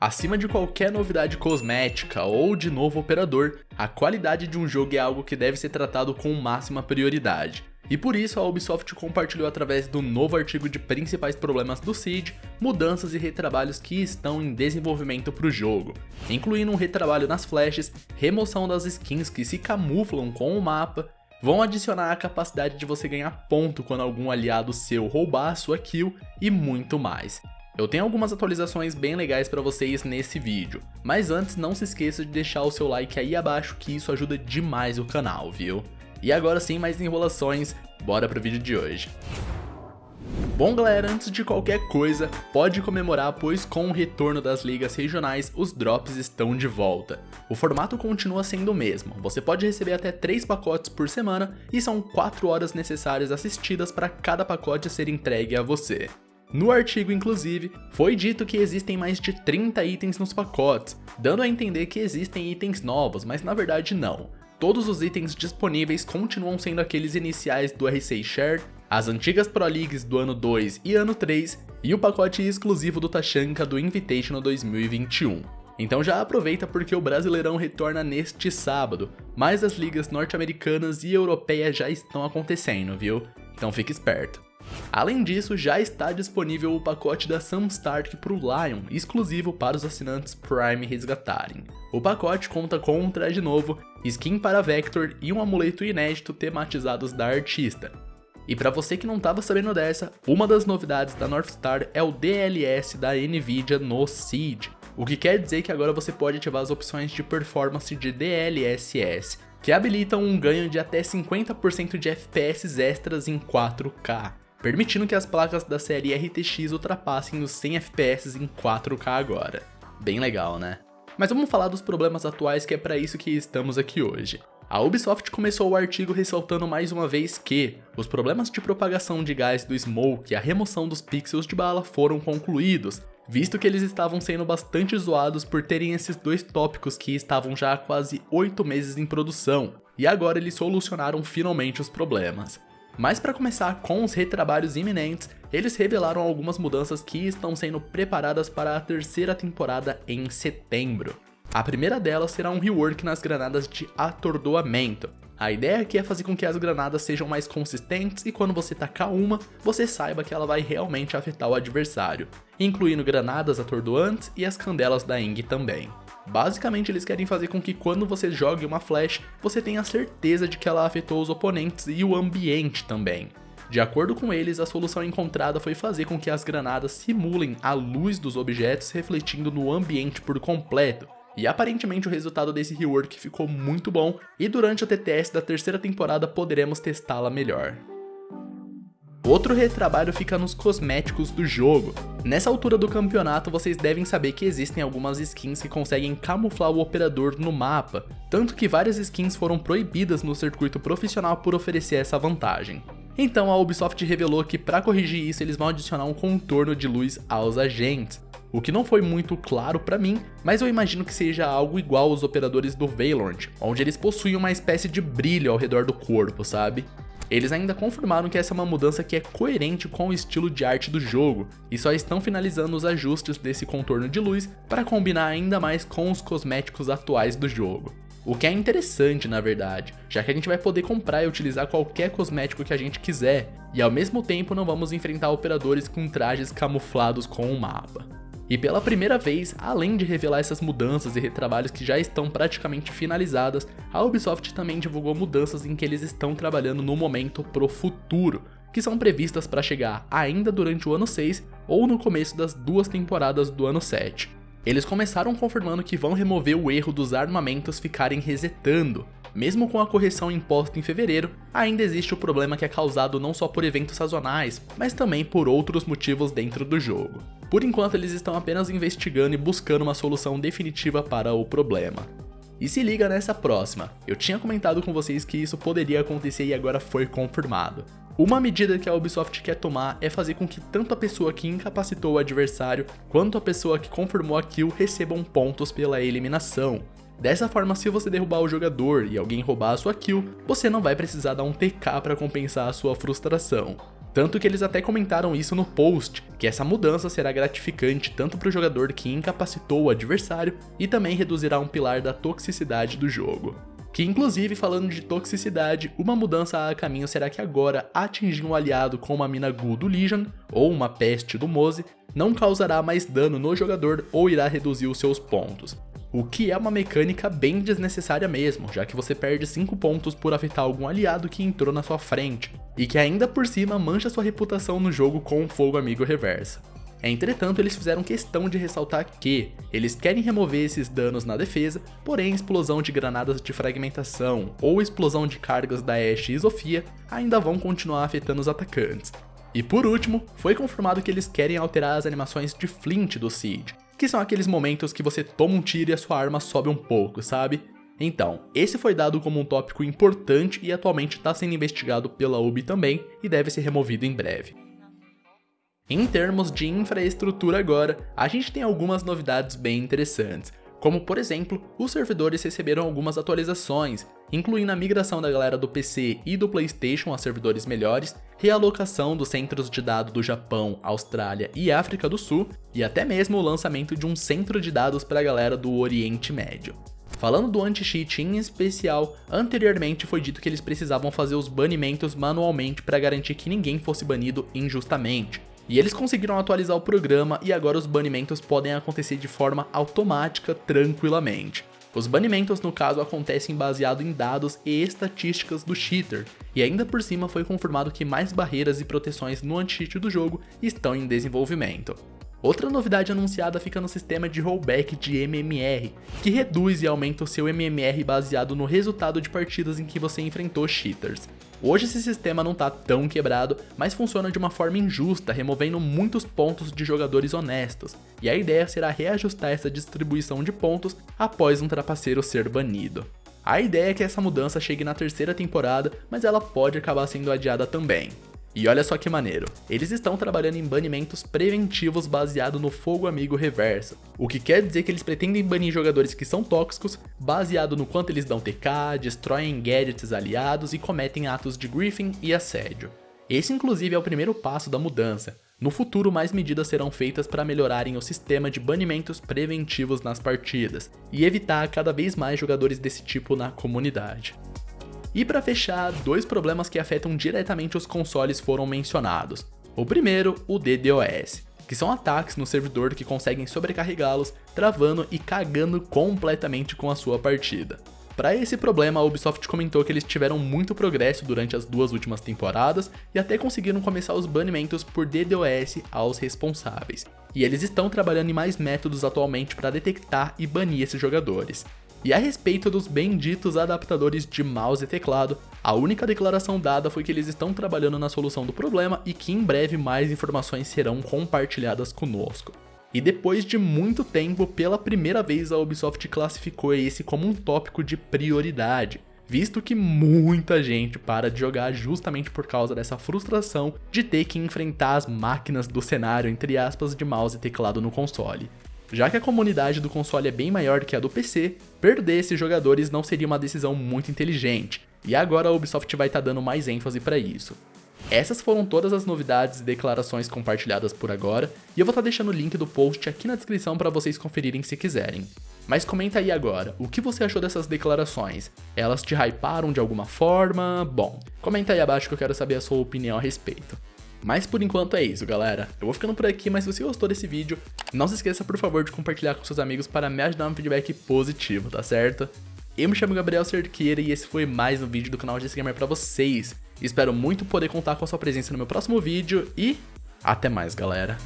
Acima de qualquer novidade cosmética ou de novo operador, a qualidade de um jogo é algo que deve ser tratado com máxima prioridade. E por isso a Ubisoft compartilhou através do novo artigo de principais problemas do Siege, mudanças e retrabalhos que estão em desenvolvimento para o jogo, incluindo um retrabalho nas flashes, remoção das skins que se camuflam com o mapa, vão adicionar a capacidade de você ganhar ponto quando algum aliado seu roubar a sua kill e muito mais. Eu tenho algumas atualizações bem legais para vocês nesse vídeo, mas antes não se esqueça de deixar o seu like aí abaixo que isso ajuda demais o canal, viu? E agora sem mais enrolações, bora pro vídeo de hoje. Bom galera, antes de qualquer coisa, pode comemorar pois com o retorno das ligas regionais, os drops estão de volta. O formato continua sendo o mesmo, você pode receber até 3 pacotes por semana e são 4 horas necessárias assistidas para cada pacote ser entregue a você. No artigo, inclusive, foi dito que existem mais de 30 itens nos pacotes, dando a entender que existem itens novos, mas na verdade não. Todos os itens disponíveis continuam sendo aqueles iniciais do R6 Share, as antigas Pro Leagues do ano 2 e ano 3, e o pacote exclusivo do Tachanka do Invitational 2021. Então já aproveita porque o Brasileirão retorna neste sábado, mas as ligas norte-americanas e europeias já estão acontecendo, viu? Então fique esperto. Além disso, já está disponível o pacote da Sam Stark para o Lion, exclusivo para os assinantes Prime resgatarem. O pacote conta com um traje novo, skin para Vector e um amuleto inédito tematizados da artista. E para você que não estava sabendo dessa, uma das novidades da Northstar é o DLS da Nvidia no Siege, o que quer dizer que agora você pode ativar as opções de performance de DLSS, que habilitam um ganho de até 50% de FPS extras em 4K permitindo que as placas da série RTX ultrapassem os 100 FPS em 4K agora. Bem legal, né? Mas vamos falar dos problemas atuais que é para isso que estamos aqui hoje. A Ubisoft começou o artigo ressaltando mais uma vez que os problemas de propagação de gás do smoke e a remoção dos pixels de bala foram concluídos, visto que eles estavam sendo bastante zoados por terem esses dois tópicos que estavam já há quase 8 meses em produção, e agora eles solucionaram finalmente os problemas. Mas para começar com os retrabalhos iminentes, eles revelaram algumas mudanças que estão sendo preparadas para a terceira temporada em setembro. A primeira delas será um rework nas granadas de atordoamento. A ideia aqui é fazer com que as granadas sejam mais consistentes e quando você tacar uma, você saiba que ela vai realmente afetar o adversário, incluindo granadas atordoantes e as candelas da Eng também. Basicamente eles querem fazer com que quando você jogue uma flash, você tenha certeza de que ela afetou os oponentes e o ambiente também. De acordo com eles, a solução encontrada foi fazer com que as granadas simulem a luz dos objetos refletindo no ambiente por completo, e aparentemente o resultado desse rework ficou muito bom, e durante o TTS da terceira temporada poderemos testá-la melhor. Outro retrabalho fica nos cosméticos do jogo. Nessa altura do campeonato, vocês devem saber que existem algumas skins que conseguem camuflar o operador no mapa, tanto que várias skins foram proibidas no circuito profissional por oferecer essa vantagem. Então a Ubisoft revelou que para corrigir isso eles vão adicionar um contorno de luz aos agentes, o que não foi muito claro para mim, mas eu imagino que seja algo igual aos operadores do Valorant, onde eles possuem uma espécie de brilho ao redor do corpo, sabe? Eles ainda confirmaram que essa é uma mudança que é coerente com o estilo de arte do jogo, e só estão finalizando os ajustes desse contorno de luz para combinar ainda mais com os cosméticos atuais do jogo. O que é interessante na verdade, já que a gente vai poder comprar e utilizar qualquer cosmético que a gente quiser, e ao mesmo tempo não vamos enfrentar operadores com trajes camuflados com o mapa. E pela primeira vez, além de revelar essas mudanças e retrabalhos que já estão praticamente finalizadas, a Ubisoft também divulgou mudanças em que eles estão trabalhando no momento pro futuro, que são previstas para chegar ainda durante o ano 6 ou no começo das duas temporadas do ano 7. Eles começaram confirmando que vão remover o erro dos armamentos ficarem resetando. Mesmo com a correção imposta em fevereiro, ainda existe o problema que é causado não só por eventos sazonais, mas também por outros motivos dentro do jogo. Por enquanto eles estão apenas investigando e buscando uma solução definitiva para o problema. E se liga nessa próxima, eu tinha comentado com vocês que isso poderia acontecer e agora foi confirmado. Uma medida que a Ubisoft quer tomar é fazer com que tanto a pessoa que incapacitou o adversário, quanto a pessoa que confirmou a kill recebam pontos pela eliminação. Dessa forma, se você derrubar o jogador e alguém roubar a sua kill, você não vai precisar dar um TK para compensar a sua frustração. Tanto que eles até comentaram isso no post, que essa mudança será gratificante tanto para o jogador que incapacitou o adversário e também reduzirá um pilar da toxicidade do jogo. Que inclusive, falando de toxicidade, uma mudança a caminho será que agora atingir um aliado com uma mina Ghoul do Legion, ou uma peste do Mose, não causará mais dano no jogador ou irá reduzir os seus pontos. O que é uma mecânica bem desnecessária mesmo, já que você perde 5 pontos por afetar algum aliado que entrou na sua frente, e que ainda por cima mancha sua reputação no jogo com o fogo amigo reversa. Entretanto, eles fizeram questão de ressaltar que eles querem remover esses danos na defesa, porém explosão de granadas de fragmentação ou explosão de cargas da Ashe e Sofia ainda vão continuar afetando os atacantes. E por último, foi confirmado que eles querem alterar as animações de Flint do Siege, que são aqueles momentos que você toma um tiro e a sua arma sobe um pouco, sabe? Então, esse foi dado como um tópico importante e atualmente está sendo investigado pela UB também e deve ser removido em breve. Em termos de infraestrutura agora, a gente tem algumas novidades bem interessantes, como por exemplo, os servidores receberam algumas atualizações, incluindo a migração da galera do PC e do Playstation a servidores melhores, realocação dos centros de dados do Japão, Austrália e África do Sul, e até mesmo o lançamento de um centro de dados para a galera do Oriente Médio. Falando do anti-cheat em especial, anteriormente foi dito que eles precisavam fazer os banimentos manualmente para garantir que ninguém fosse banido injustamente, e eles conseguiram atualizar o programa e agora os banimentos podem acontecer de forma automática tranquilamente. Os banimentos no caso acontecem baseado em dados e estatísticas do cheater, e ainda por cima foi confirmado que mais barreiras e proteções no anti-cheat do jogo estão em desenvolvimento. Outra novidade anunciada fica no sistema de rollback de MMR, que reduz e aumenta o seu MMR baseado no resultado de partidas em que você enfrentou cheaters. Hoje esse sistema não está tão quebrado, mas funciona de uma forma injusta, removendo muitos pontos de jogadores honestos, e a ideia será reajustar essa distribuição de pontos após um trapaceiro ser banido. A ideia é que essa mudança chegue na terceira temporada, mas ela pode acabar sendo adiada também. E olha só que maneiro, eles estão trabalhando em banimentos preventivos baseado no fogo amigo reverso, o que quer dizer que eles pretendem banir jogadores que são tóxicos baseado no quanto eles dão TK, destroem gadgets aliados e cometem atos de griefing e assédio. Esse inclusive é o primeiro passo da mudança, no futuro, mais medidas serão feitas para melhorarem o sistema de banimentos preventivos nas partidas e evitar cada vez mais jogadores desse tipo na comunidade. E para fechar, dois problemas que afetam diretamente os consoles foram mencionados. O primeiro, o DDoS, que são ataques no servidor que conseguem sobrecarregá-los, travando e cagando completamente com a sua partida. Para esse problema, a Ubisoft comentou que eles tiveram muito progresso durante as duas últimas temporadas e até conseguiram começar os banimentos por DDoS aos responsáveis. E eles estão trabalhando em mais métodos atualmente para detectar e banir esses jogadores. E a respeito dos benditos adaptadores de mouse e teclado, a única declaração dada foi que eles estão trabalhando na solução do problema e que em breve mais informações serão compartilhadas conosco. E depois de muito tempo, pela primeira vez a Ubisoft classificou esse como um tópico de prioridade, visto que muita gente para de jogar justamente por causa dessa frustração de ter que enfrentar as máquinas do cenário, entre aspas, de mouse e teclado no console. Já que a comunidade do console é bem maior que a do PC, perder esses jogadores não seria uma decisão muito inteligente, e agora a Ubisoft vai estar tá dando mais ênfase para isso. Essas foram todas as novidades e declarações compartilhadas por agora, e eu vou estar tá deixando o link do post aqui na descrição para vocês conferirem se quiserem. Mas comenta aí agora, o que você achou dessas declarações? Elas te hyparam de alguma forma? Bom, comenta aí abaixo que eu quero saber a sua opinião a respeito. Mas por enquanto é isso, galera. Eu vou ficando por aqui, mas se você gostou desse vídeo, não se esqueça, por favor, de compartilhar com seus amigos para me ajudar no feedback positivo, tá certo? Eu me chamo Gabriel Cerqueira e esse foi mais um vídeo do canal de Gamer pra vocês. Espero muito poder contar com a sua presença no meu próximo vídeo e até mais, galera.